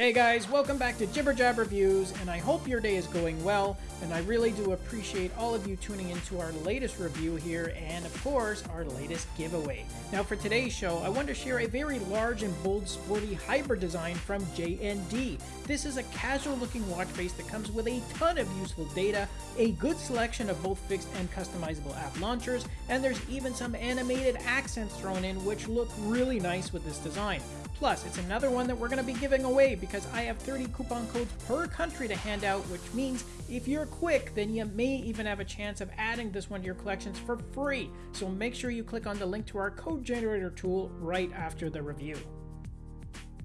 Hey guys, welcome back to Jibber Jab Reviews, and I hope your day is going well, and I really do appreciate all of you tuning into our latest review here, and of course, our latest giveaway. Now for today's show, I want to share a very large and bold sporty hybrid design from JND. This is a casual looking watch face that comes with a ton of useful data, a good selection of both fixed and customizable app launchers, and there's even some animated accents thrown in which look really nice with this design. Plus, it's another one that we're going to be giving away because I have 30 coupon codes per country to hand out, which means if you're quick, then you may even have a chance of adding this one to your collections for free. So make sure you click on the link to our code generator tool right after the review.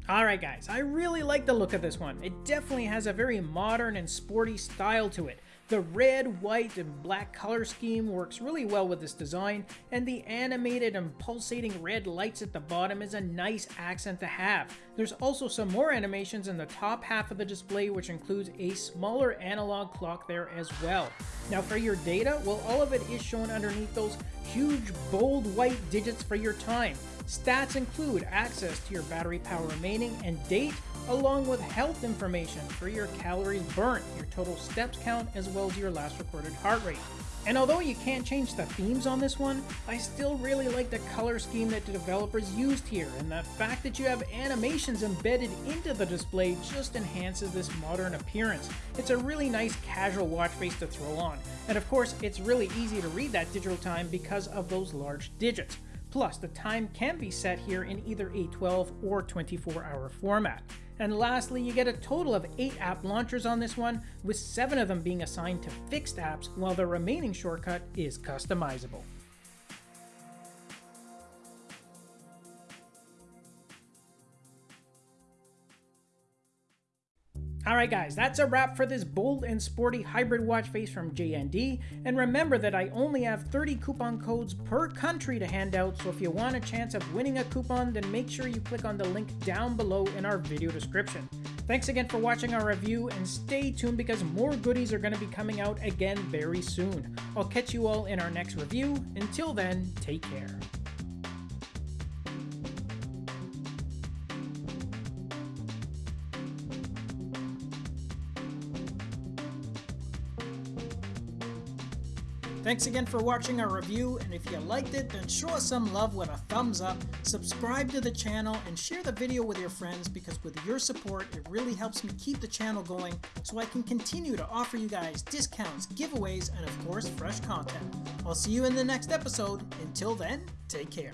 Alright guys, I really like the look of this one. It definitely has a very modern and sporty style to it. The red, white, and black color scheme works really well with this design, and the animated and pulsating red lights at the bottom is a nice accent to have. There's also some more animations in the top half of the display which includes a smaller analog clock there as well. Now for your data, well all of it is shown underneath those huge bold white digits for your time. Stats include access to your battery power remaining and date, along with health information for your calories burnt, your total steps count, as well as your last recorded heart rate. And although you can't change the themes on this one, I still really like the color scheme that the developers used here, and the fact that you have animations embedded into the display just enhances this modern appearance. It's a really nice casual watch face to throw on, and of course it's really easy to read that digital time because of those large digits. Plus, the time can be set here in either a 12 or 24 hour format. And lastly, you get a total of 8 app launchers on this one, with 7 of them being assigned to fixed apps, while the remaining shortcut is customizable. Alright guys, that's a wrap for this bold and sporty hybrid watch face from JND, and remember that I only have 30 coupon codes per country to hand out, so if you want a chance of winning a coupon, then make sure you click on the link down below in our video description. Thanks again for watching our review, and stay tuned because more goodies are going to be coming out again very soon. I'll catch you all in our next review. Until then, take care. Thanks again for watching our review, and if you liked it, then show us some love with a thumbs up, subscribe to the channel, and share the video with your friends because with your support, it really helps me keep the channel going so I can continue to offer you guys discounts, giveaways, and of course, fresh content. I'll see you in the next episode. Until then, take care.